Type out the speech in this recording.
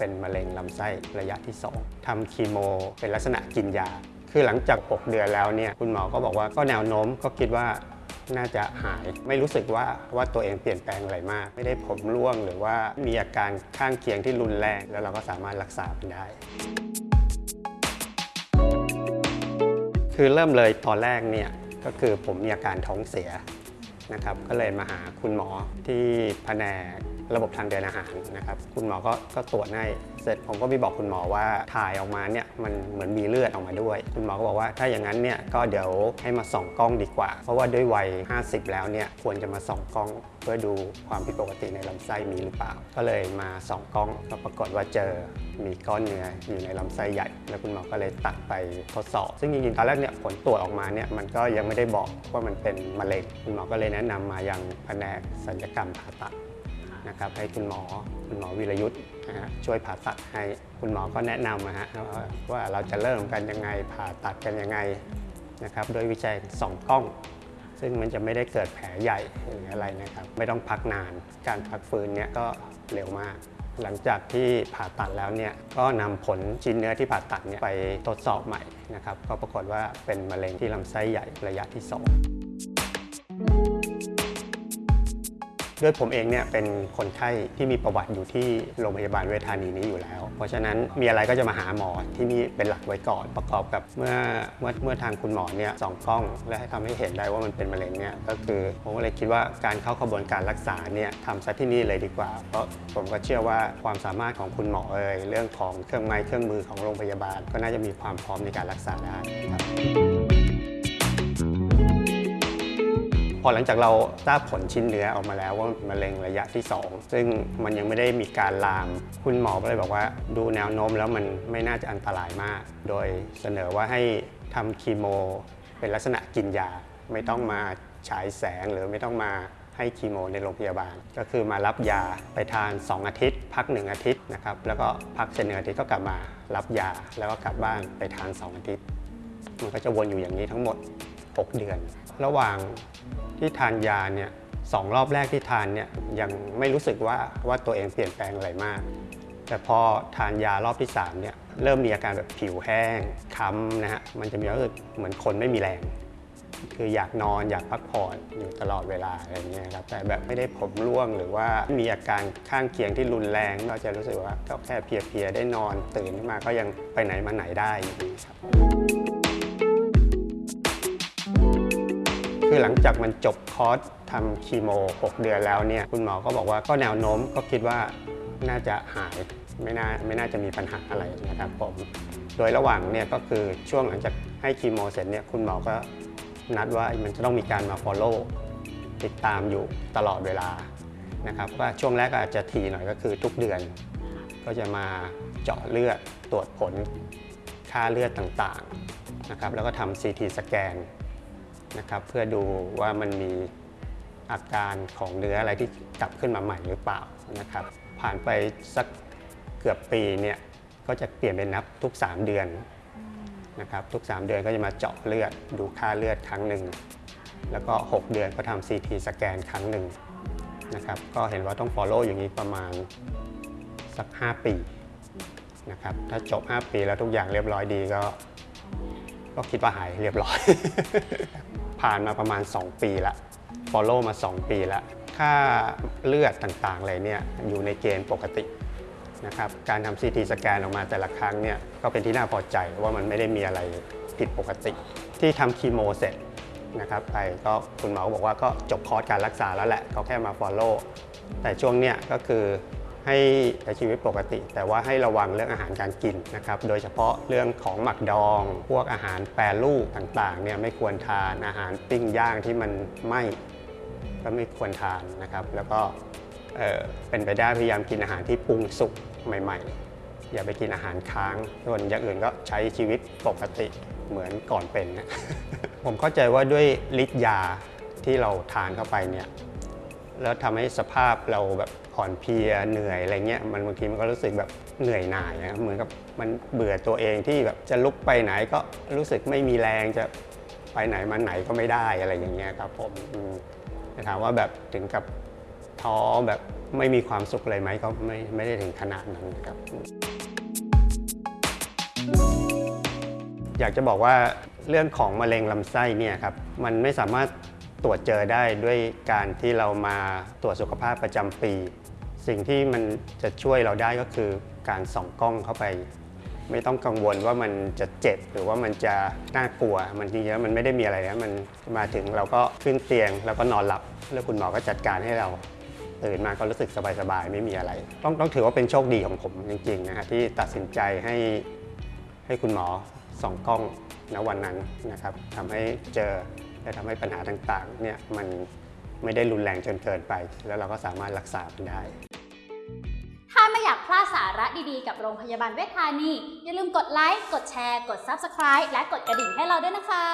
เป็นมะเร็งลำไส้ระยะที่ 2ทำคีโม เป็นลักษณะกินยา คือหลังจาก 6 เดือนแล้วเนี่ยคุณหมอก็บอกว่าก็แนวโน้มก็คิดว่าน่าจะหายไม่รู้สึกว่าว่าตัวเองเปลี่ยนแปลงอะไรมาก ไม่ได้ผมร่วงหรือว่ามีอาการข้างเคียงที่รุนแรง แล้วเราก็สามารถรักษาได้ คือเริ่มเลยตอนแรกเนี่ยก็คือผมมีอาการท้องเสียนะครับก็เลยมาหาคุณหมอที่แผนก ระบบทางเดินอาหารนะครับ คุณหมอก็ก็ตรวจให้ เสร็จผมก็ไปบอกคุณหมอว่าถ่ายออกมาเนี่ยมันเหมือนมีเลือดออกมาด้วย คุณหมอก็บอกว่าถ้าอย่างนั้นเนี่ยก็เดี๋ยวให้มาส่องกล้องดีกว่า เพราะว่าด้วยวัย 50 แล้วเนี่ยควรจะมาส่องกล้อง เพื่อดูความผิดปกติในลำไส้มีหรือเปล่า ก็เลยมาส่องกล้องก็ปรากฏว่าเจอมีก้อนเนื้ออยู่ในลำไส้ใหญ่ แล้วคุณหมอก็เลยตัดไปทดสอบ ซึ่งจริงๆตอนแรกเนี่ยผลตรวจออกมาเนี่ยมันก็ยังไม่ได้บอกว่ามันเป็นมะเร็งคุณหมอก็เลยแนะนำมายังแผนกศัลยกรรมผ่าตัด นะครับให้คุณหมอคุณหมอวิรยุทธ์นะฮะช่วยผ่าตัดให้คุณหมอก็แนะนำนะฮะว่าเราจะเริ่มกันยังไงผ่าตัดกันยังไงนะครับโดยวิจัยสองกล้อง ซึ่งมันจะไม่ได้เกิดแผลใหญ่หรืออะไรนะครับ ไม่ต้องพักนานการพักฟื้นเนี่ยก็เร็วมาก หลังจากที่ผ่าตัดแล้วเนี่ยก็นำผลชิ้นเนื้อที่ผ่าตัดเนี่ยไปทดสอบใหม่นะครับก็ปรากฏว่าเป็นมะเร็งที่ลำไส้ใหญ่ระยะที่ 2 ด้วยผมเองเนี่ยเป็นคนไข้ที่มีประวัติอยู่ที่โรงพยาบาลเวชธานีนี้อยู่แล้ว เพราะฉะนั้นมีอะไรก็จะมาหาหมอที่นี่เป็นหลักไว้ก่อนประกอบกับเมื่อเมื่อเมื่อทางคุณหมอเนี่ยส่องกล้อง และให้ทำให้เห็นได้ว่ามันเป็นมะเร็งเนี่ยก็คือผมก็เลยคิดว่าการเข้ากระบวนการรักษาเนี่ยทำซะที่นี่เลยดีกว่า เพราะผมก็เชื่อว่าความสามารถของคุณหมอเอ่ยเรื่องของเครื่องไม้เครื่องมือของโรงพยาบาล ก็น่าจะมีความพร้อมในการรักษาได้ครับ พอหลังจากเราทราบผลชิ้นเนื้อออกมาแล้วว่ามันเป็นมะเร็งระยะที่ 2 ซึ่งมันยังไม่ได้มีการลาม คุณหมอก็เลยบอกว่าดูแนวโน้มแล้วมันไม่น่าจะอันตรายมาก โดยเสนอว่าให้ทำคีโม เป็นลักษณะกินยา ไม่ต้องมาฉายแสงหรือไม่ต้องมาให้คีโมในโรงพยาบาล ก็คือมารับยาไปทาน 2 อาทิตย์ พัก 1 อาทิตย์นะครับแล้วก็พักเสร็จหนึ่งอาทิตย์ก็กลับมารับยา แล้วก็กลับบ้านไปทาน 2 อาทิตย์ มันก็จะวนอยู่อย่างนี้ทั้งหมด 6 เดือน ระหว่างที่ทานยาเนี่ยสองรอบแรกที่ทานเนี่ยยังไม่รู้สึกว่าว่าตัวเองเปลี่ยนแปลงอะไรมาก แต่พอทานยารอบที่3เนี่ยเริ่มมีอาการแบบผิวแห้งค้ำนะฮะมันจะมีรู้สึกเหมือนคนไม่มีแรง คืออยากนอนอยากพักผ่อนอยู่ตลอดเวลาอะไรเงี้ยครับแต่แบบไม่ได้ผมร่วงหรือว่ามีอาการข้างเคียงที่รุนแรงก็จะรู้สึกว่าก็แค่เพลียๆได้นอนตื่นขึ้นมาก็ยังไปไหนมาไหนได้อยู่ดีครับ คือหลังจากมันจบคอร์สทำคีโม 6 เดือนแล้วเนี่ยคุณหมอก็บอกว่าก็แนวโน้มก็คิดว่าน่าจะหายไม่น่าไม่น่าจะมีปัญหาอะไรนะครับผมโดยระหว่างเนี่ยก็คือช่วงหลังจากให้คีโมเสร็จเนี่ยคุณหมอก็นัดว่ามันจะต้องมีการมา follow ติดตามอยู่ตลอดเวลานะครับว่าช่วงแรกก็อาจจะทีหน่อยก็คือทุกเดือน ก็จะมาเจาะเลือดตรวจผลค่าเลือดต่างๆนะครับแล้วก็ทำ CT สแกน นะครับเพื่อดูว่ามันมีอาการของเนื้ออะไรที่กลับขึ้นมาใหม่หรือเปล่านะครับ ผ่านไปสักเกือบปีเนี่ยก็จะเปลี่ยนเป็นนับทุก 3 เดือนนะครับทุก 3 เดือนก็จะมาเจาะเลือดดูค่าเลือดครั้งหนึ่งแล้วก็ 6 เดือนก็ทำ CT สแกนครั้งหนึ่งนะครับก็เห็นว่าต้อง follow อย่างนี้ประมาณสัก 5 ปีนะครับถ้าจบ 5 ปีแล้วทุกอย่างเรียบร้อยดีก็ ก็คิดว่าหายเรียบร้อย ผ่านมาประมาณ 2 ปีละ follow มา 2 ปีละค่าเลือดต่างๆอะไรเนี่ยอยู่ในเกณฑ์ปกตินะครับการทำ CT สแกนออกมาแต่ละครั้งเนี่ยก็เป็นที่น่าพอใจว่ามันไม่ได้มีอะไรผิดปกติ ที่ทำคีโมเสร็จนะครับไปก็คุณหมอบอกว่าก็จบคอร์สการรักษาแล้วแหละเขาแค่มา follow แต่ช่วงเนี้ยก็คือ ให้ใช้ชีวิตปกติ แต่ว่าให้ระวังเรื่องอาหารการกินนะครับ โดยเฉพาะเรื่องของหมักดอง พวกอาหารแปรรูปต่างๆเนี่ยไม่ควรทานอาหารปิ้งย่างที่มันไหม้ก็ไม่ควรทานนะครับ แล้วก็เเป็นไปได้พยายามกินอาหารที่ปรุงสุกใหม่ ๆ อย่าไปกินอาหารค้างส่วนอย่างอื่นก็ใช้ชีวิตปกติเหมือนก่อนเป็นนะผมเข้าใจว่าด้วยฤทธิ์ยาที่เราทานเข้าไปเนี่ย แล้วทำให้สภาพเราแบบอ่อนเพลียเหนื่อยอะไรเงี้ยมันบางทีมันก็รู้สึกแบบเหนื่อยหน่ายนะเหมือนกับมันเบื่อตัวเองที่แบบจะลุกไปไหนก็รู้สึกไม่มีแรงจะไปไหนมาไหนก็ไม่ได้อะไรอย่างเงี้ยครับผมอืมแต่ถามว่าแบบถึงกับท้อแบบไม่มีความสุขเลยไหมก็ไม่ไม่ได้ถึงขนาดนั้นนะครับ อยากจะบอกว่าเรื่องของมะเร็งลำไส้เนี่ยครับมันไม่สามารถ ตรวจเจอได้ด้วยการที่เรามาตรวจสุขภาพประจำปี สิ่งที่มันจะช่วยเราได้ก็คือการส่องกล้องเข้าไป ไม่ต้องกังวลว่ามันจะเจ็บหรือว่ามันจะน่ากลัว มันจริงๆแล้วมันไม่ได้มีอะไรนะมันมาถึงเราก็ขึ้นเตียงแล้วก็นอนหลับ แล้วคุณหมอก็จัดการให้เราตื่นมาก็รู้สึกสบายๆ ไม่มีอะไร ต้องต้องถือว่าเป็นโชคดีของผมจริงๆนะฮะที่ตัดสินใจให้ให้คุณหมอส่องกล้องณวันนั้นนะครับทำให้เจอ และทำให้ปัญหาต่างๆเนี่ยมันไม่ได้รุนแรงจนเกินไป แล้วเราก็สามารถรักษามันได้ ถ้าไม่อยากพลาดสาระดีๆ กับโรงพยาบาลเวชธานี อย่าลืมกดไลค์ กดแชร์ กด Subscribe และกดกระดิ่งให้เราด้วยนะคะ